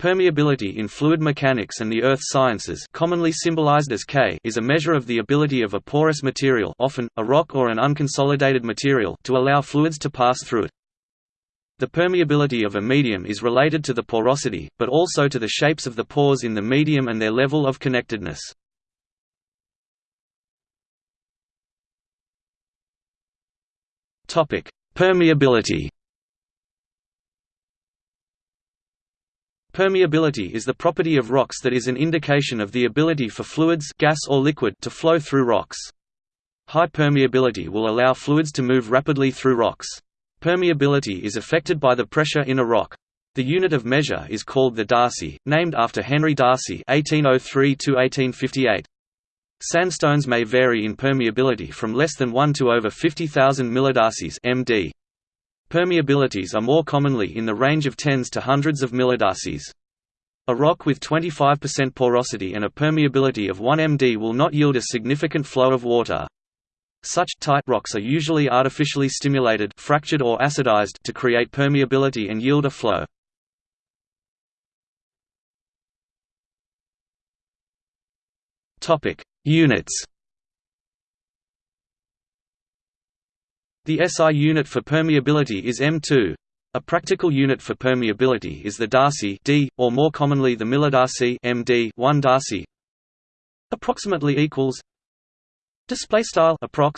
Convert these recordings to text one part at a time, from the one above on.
Permeability in fluid mechanics and the earth sciences commonly symbolized as K is a measure of the ability of a porous material often, a rock or an unconsolidated material to allow fluids to pass through it. The permeability of a medium is related to the porosity, but also to the shapes of the pores in the medium and their level of connectedness. Permeability Permeability is the property of rocks that is an indication of the ability for fluids gas or liquid to flow through rocks. High permeability will allow fluids to move rapidly through rocks. Permeability is affected by the pressure in a rock. The unit of measure is called the Darcy, named after Henry Darcy (1803–1858). Sandstones may vary in permeability from less than 1 to over 50,000 millidarcies (md). Permeabilities are more commonly in the range of tens to hundreds of millidarcies. A rock with 25% porosity and a permeability of 1 md will not yield a significant flow of water. Such tight rocks are usually artificially stimulated fractured or acidized to create permeability and yield a flow. Units The SI unit for permeability is M2. A practical unit for permeability is the Darcy D, or more commonly the millidarcy MD 1 Darcy. Approximately equals. Display style approx.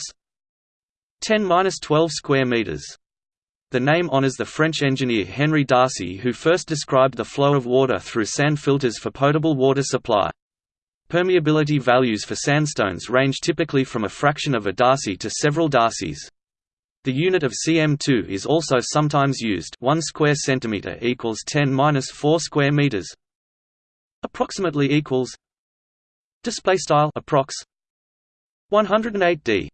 10-12 square meters. The name honors the French engineer Henry Darcy who first described the flow of water through sand filters for potable water supply. Permeability values for sandstones range typically from a fraction of a Darcy to several Darcys. The unit of cm2 is also sometimes used 1 square centimeter equals 10 minus 4 square meters. Approximately equals display style approx. 108 d.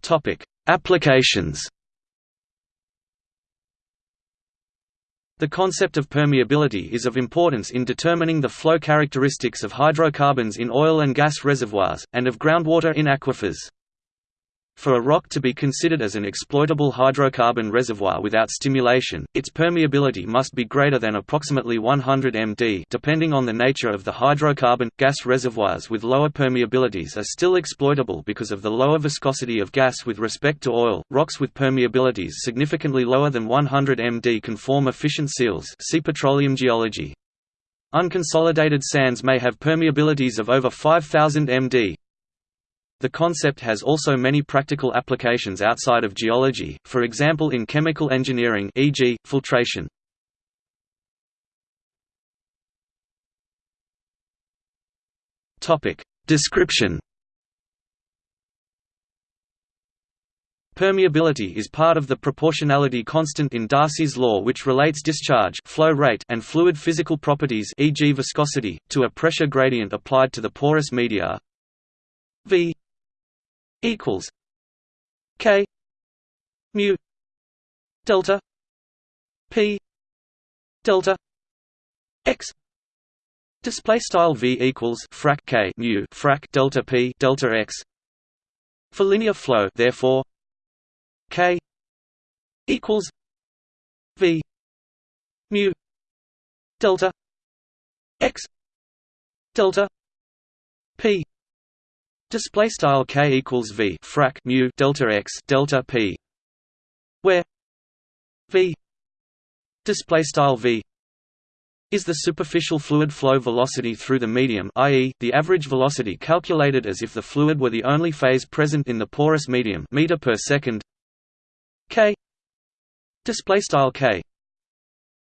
Topic. Applications The concept of permeability is of importance in determining the flow characteristics of hydrocarbons in oil and gas reservoirs, and of groundwater in aquifers. For a rock to be considered as an exploitable hydrocarbon reservoir without stimulation, its permeability must be greater than approximately 100 md depending on the nature of the hydrocarbon. Gas reservoirs with lower permeabilities are still exploitable because of the lower viscosity of gas with respect to oil. Rocks with permeabilities significantly lower than 100 md can form efficient seals see petroleum geology. Unconsolidated sands may have permeabilities of over 5000 md. The concept has also many practical applications outside of geology, for example in chemical engineering e.g., filtration. Description Permeability is part of the proportionality constant in Darcy's law which relates discharge flow rate and fluid physical properties e.g. viscosity, to a pressure gradient applied to the porous media v equals K mu delta P delta X. Display style V equals frac K mu frac delta P delta X. For linear flow therefore K equals V mu delta X delta P Display style k equals v frac mu delta x delta p, where v display style v is the superficial fluid flow velocity through the medium i.e., the average velocity calculated as if the fluid were the only phase present in the porous medium meter per second. K display style k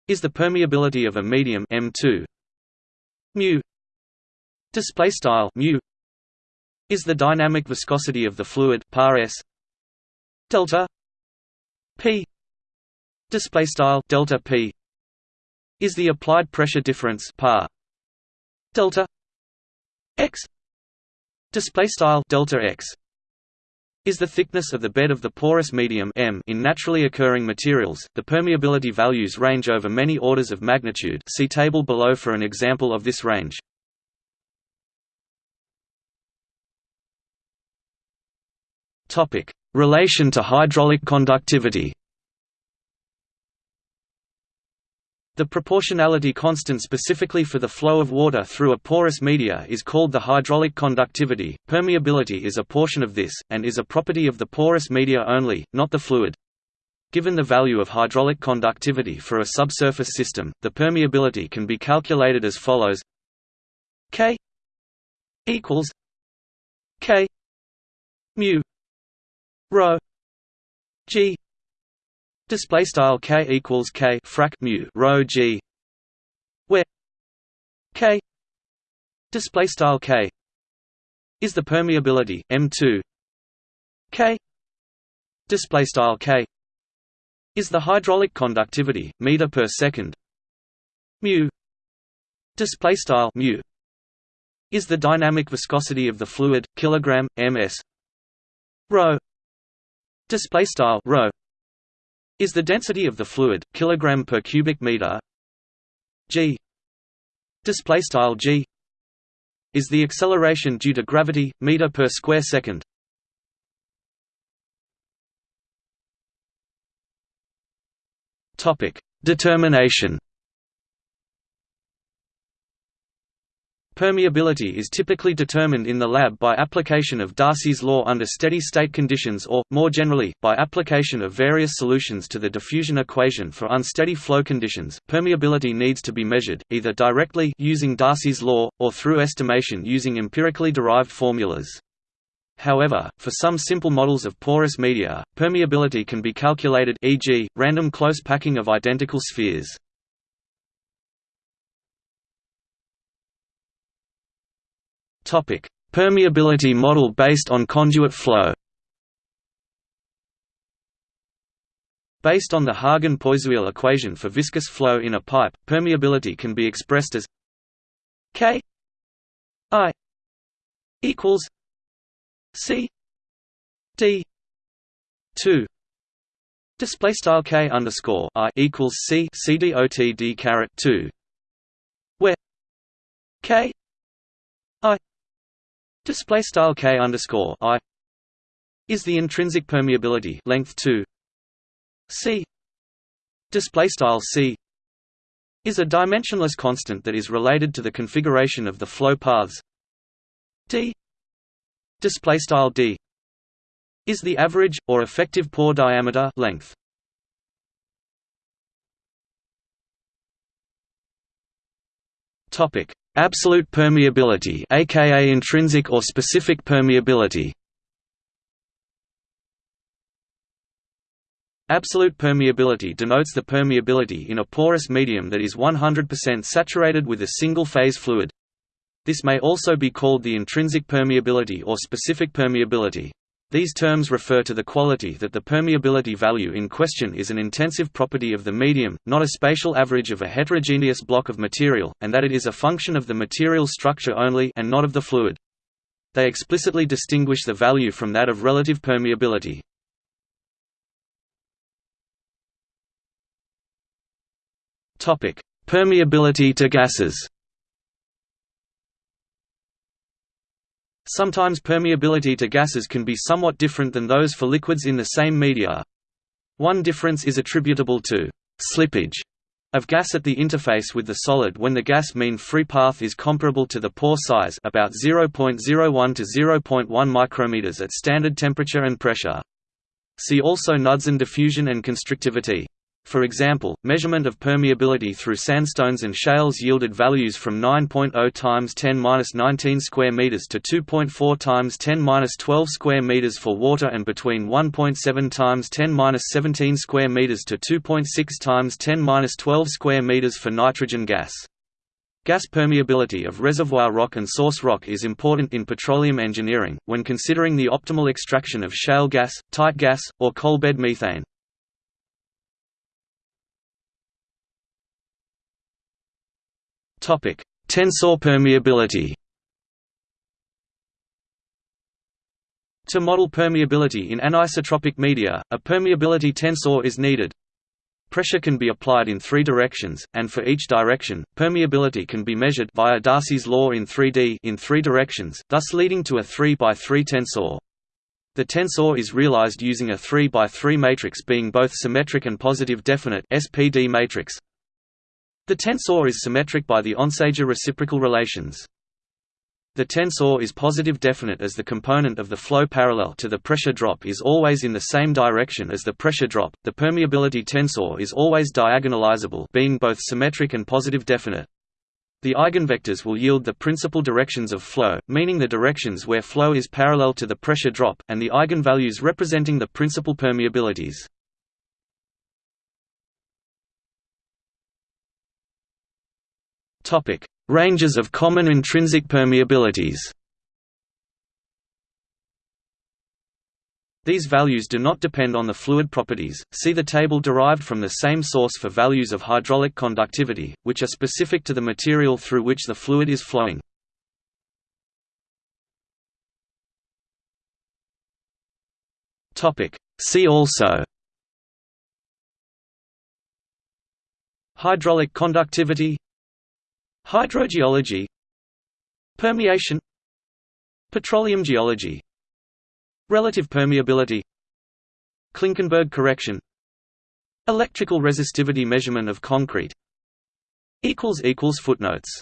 is the permeability of a medium m2 mu display style mu is the dynamic viscosity of the fluid par s delta p display style delta p is the applied pressure difference par delta x display style delta x is the thickness of the bed of the porous medium M in naturally occurring materials. The permeability values range over many orders of magnitude. See table below for an example of this range. Topic: Relation to hydraulic conductivity. The proportionality constant specifically for the flow of water through a porous media is called the hydraulic conductivity. Permeability is a portion of this, and is a property of the porous media only, not the fluid. Given the value of hydraulic conductivity for a subsurface system, the permeability can be calculated as follows: K equals K mu rho G Display style k equals k frac mu rho g, where k display style k is the permeability m2 k display style k is the hydraulic conductivity meter per second. Mu display style mu is the dynamic viscosity of the fluid kilogram ms. Rho display style rho is the density of the fluid kilogram per cubic meter. G display style g is the acceleration due to gravity meter per square second. Topic determination Permeability is typically determined in the lab by application of Darcy's law under steady-state conditions or, more generally, by application of various solutions to the diffusion equation for unsteady flow conditions. Permeability needs to be measured, either directly using Darcy's law, or through estimation using empirically derived formulas. However, for some simple models of porous media, permeability can be calculated e.g., random close packing of identical spheres. Topic: Permeability model based on conduit flow. Based on the Hagen-Poiseuille equation for viscous flow in a pipe, permeability can be expressed as K I equals C D two display style K underscore I equals C C D O T D caret two where K display style k underscore i is the intrinsic permeability length 2 c. Display style c is a dimensionless constant that is related to the configuration of the flow paths. D. Display style d is the average or effective pore diameter length. Topic Absolute permeability aka intrinsic or specific permeability Absolute permeability denotes the permeability in a porous medium that is 100% saturated with a single-phase fluid. This may also be called the intrinsic permeability or specific permeability. These terms refer to the quality that the permeability value in question is an intensive property of the medium, not a spatial average of a heterogeneous block of material, and that it is a function of the material structure only and not of the fluid. They explicitly distinguish the value from that of relative permeability. Permeability to gases Sometimes permeability to gases can be somewhat different than those for liquids in the same media. One difference is attributable to «slippage» of gas at the interface with the solid when the gas mean free path is comparable to the pore size about 0.01 to 0.1 micrometers at standard temperature and pressure. See also Knudsen diffusion and constrictivity. For example, measurement of permeability through sandstones and shales yielded values from 9.0 times 10^-19 square meters to 2.4 times 10^-12 square meters for water and between 1.7 times 10^-17 square meters to 2.6 times 10^-12 square meters for nitrogen gas. Gas permeability of reservoir rock and source rock is important in petroleum engineering, when considering the optimal extraction of shale gas, tight gas, or coalbed methane. Topic: Tensor permeability. To model permeability in anisotropic media, a permeability tensor is needed. Pressure can be applied in three directions, and for each direction, permeability can be measured via Darcy's law in 3D in three directions, thus leading to a 3 by 3 tensor. The tensor is realized using a 3 by 3 matrix being both symmetric and positive definite SPD matrix, The tensor is symmetric by the Onsager reciprocal relations. The tensor is positive definite as the component of the flow parallel to the pressure drop is always in the same direction as the pressure drop. The permeability tensor is always diagonalizable, being both symmetric and positive definite. The eigenvectors will yield the principal directions of flow, meaning the directions where flow is parallel to the pressure drop, and the eigenvalues representing the principal permeabilities. Topic: Ranges of common intrinsic permeabilities. These values do not depend on the fluid properties. See the table derived from the same source for values of hydraulic conductivity, which are specific to the material through which the fluid is flowing. Topic: See also Hydraulic conductivity Hydrogeology Permeation Petroleum geology Relative permeability Klinkenberg correction Electrical resistivity measurement of concrete Footnotes